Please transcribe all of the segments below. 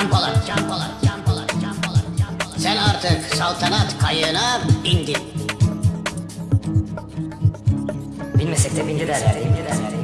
Can Polat, Can Polat, Can. Sen artık saltanat kayığına bindin. Bilmesek de bindi derler, bindi derler,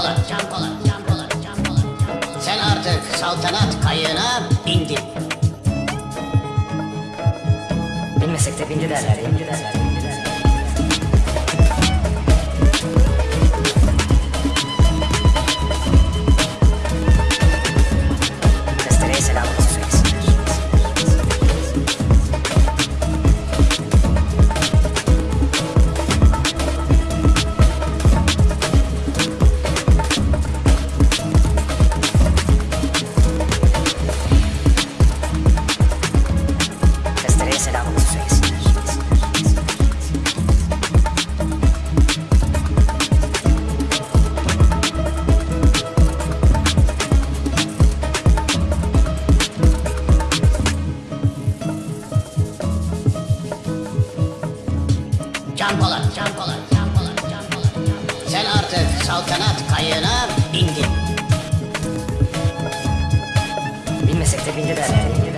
Polat, Can Polat, Can Polat, Can Polat, Can Polat. Sen artık saltanat kayığına bindin. Bilmesek de bindi derler, bindi derler, Can Polat, Can Polat, Can Polat, Can Polat. Sen artık saltanat kayığına bindin. Bilmesek de bindi derler,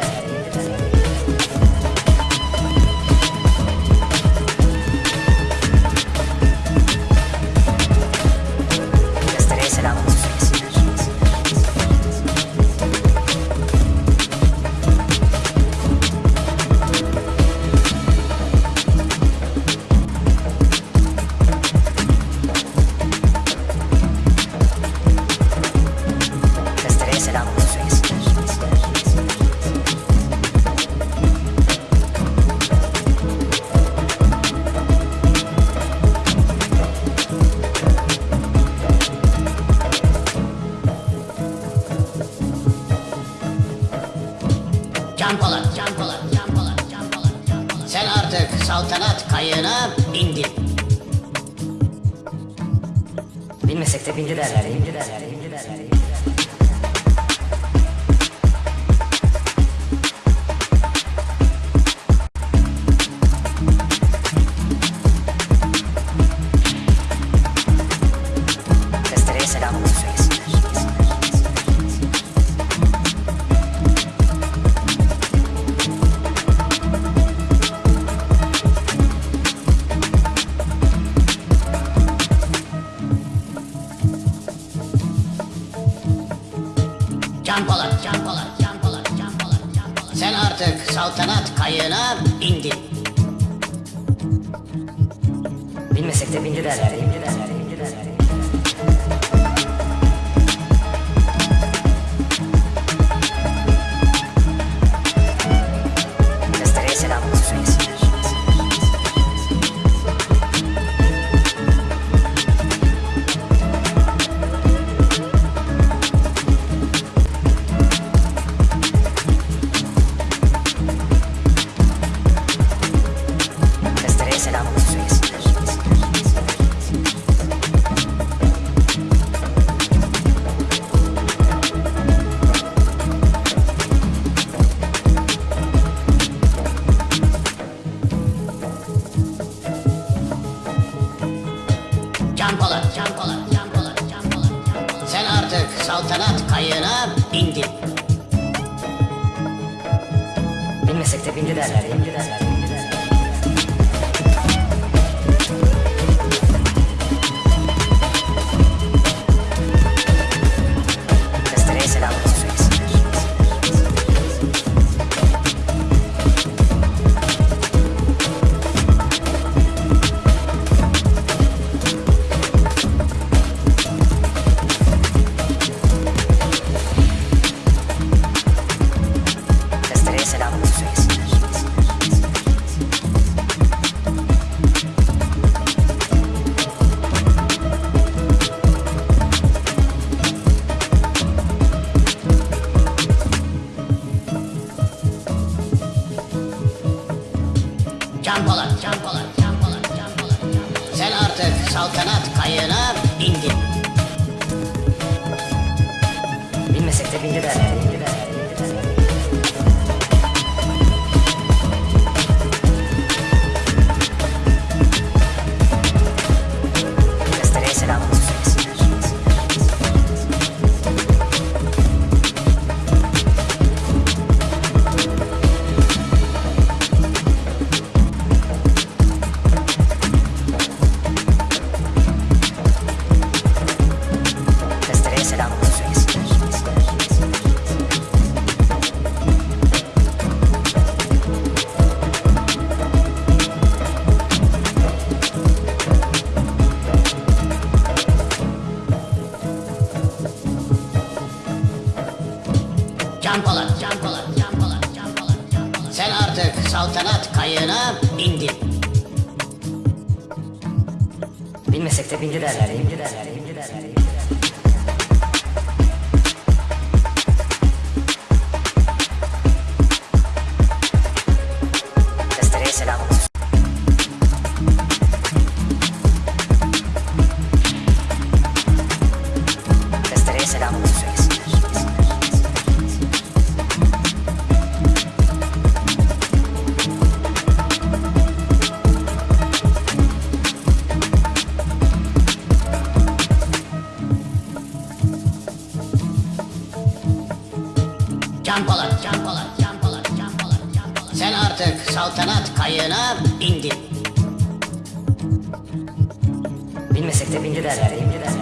De bindi derler, bindi derler, bindi derler. Can Polat, Can Polat, Can. Sen artık saltanat kayığına bindin. Bilmesek de bindi derler, bindi derler, Can Polat, Can Polat, Can Polat, Can Polat. Sen artık saltanat kayığına bindin. Bilmesek de bindi derler, bindi derler, saltanat kayığına bindin. Bilmesek de bindi derler. Kayığına bindin. Bilmesek de bindi derler. Bindi derler. Bindi derler. Bindi derler. Can Polat, Can Polat, Can. Sen artık saltanat kayığına bindin. Bilmesek de bindi derler. Bindi